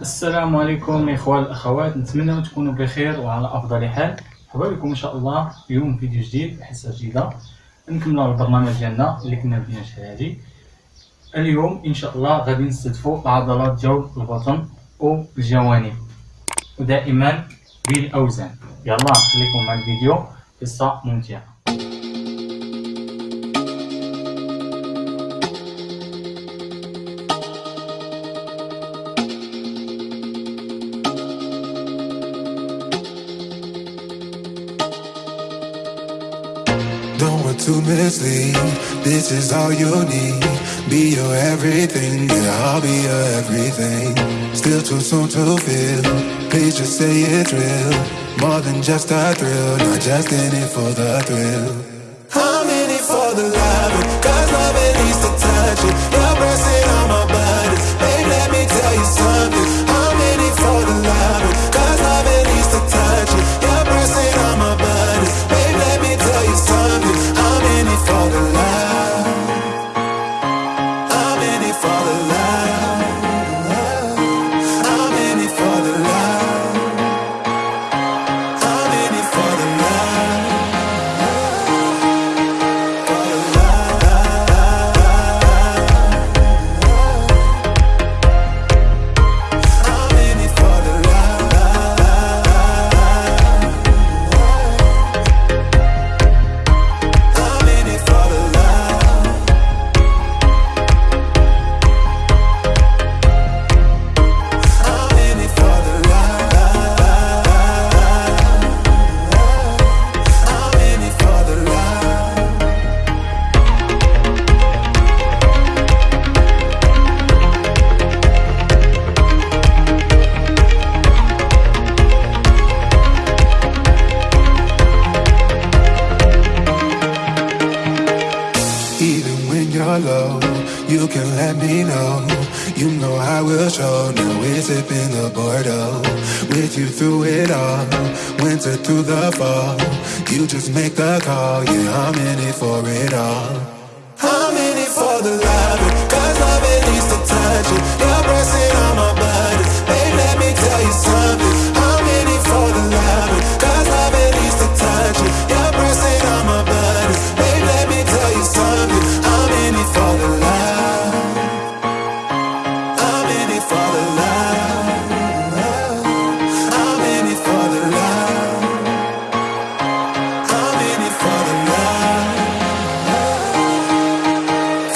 السلام عليكم الاخوان الأخوات. نتمنى تكونوا بخير وعلى أفضل حال. مرحبا بكم إن شاء الله اليوم فيديو جديد حصه جديدة. نكملوا البرنامج ديالنا اللي كنا بدينا هادي اليوم إن شاء الله غادي نستهدفوا عضلات جو البطن والجوانب ودائما بالأوزان. يلا نخليكم مع الفيديو. قصة ممتعة. To mislead. This is all you need. Be your everything, yeah, I'll be your everything. Still too soon to feel. Please just say it's real. More than just a thrill, not just in it for the thrill. I'm in it for the love, cause love it needs to touch it. You're pressing you can let me know. You know I will show. Now we're sipping the Bordeaux. With you through it all, winter through the fall. You just make the call. Yeah, I'm in it for it all. I'm in it for the love,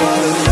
For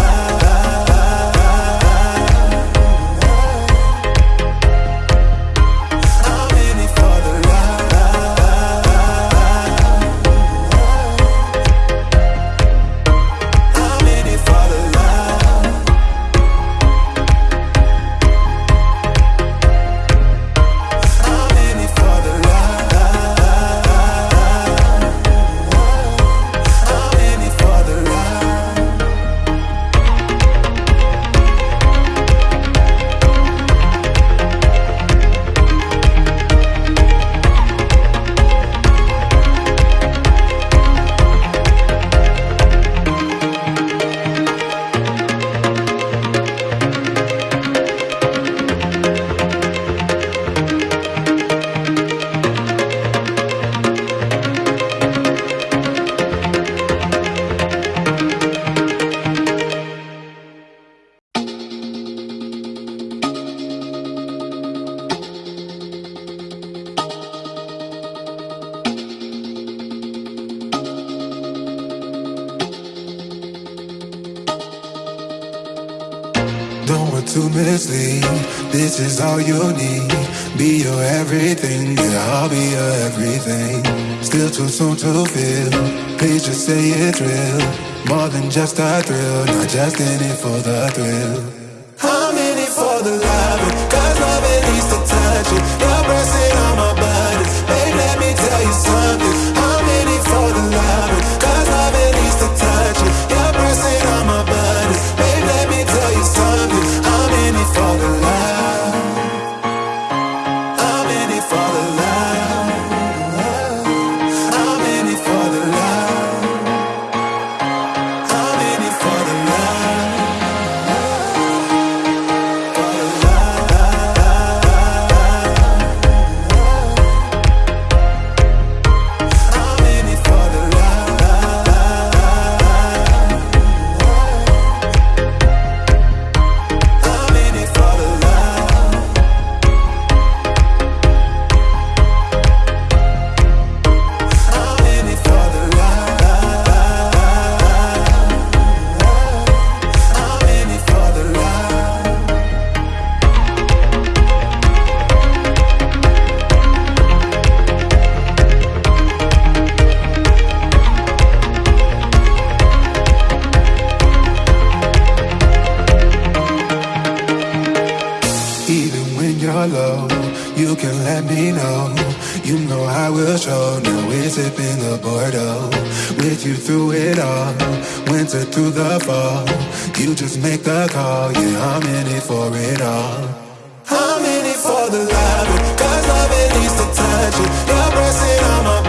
To mislead. This is all you need. Be your everything, yeah, I'll be your everything. Still too soon to feel. Please just say it's real. More than just a thrill, not just in it for the thrill. I'm in it for the love Show. Now we're sipping the Bordeaux. With you through it all. Winter through the fall. You just make the call. Yeah, I'm in it for it all. I'm in it for the love. Cause love it needs to touch it. You're pressing on my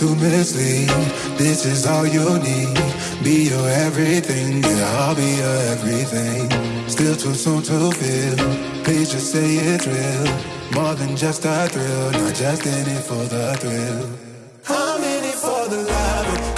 to mislead. This is all you need. Be your everything. Yeah, I'll be your everything. Still too soon to feel. Please just say it's real. More than just a thrill. Not just in it for the thrill. I'm in it for the love.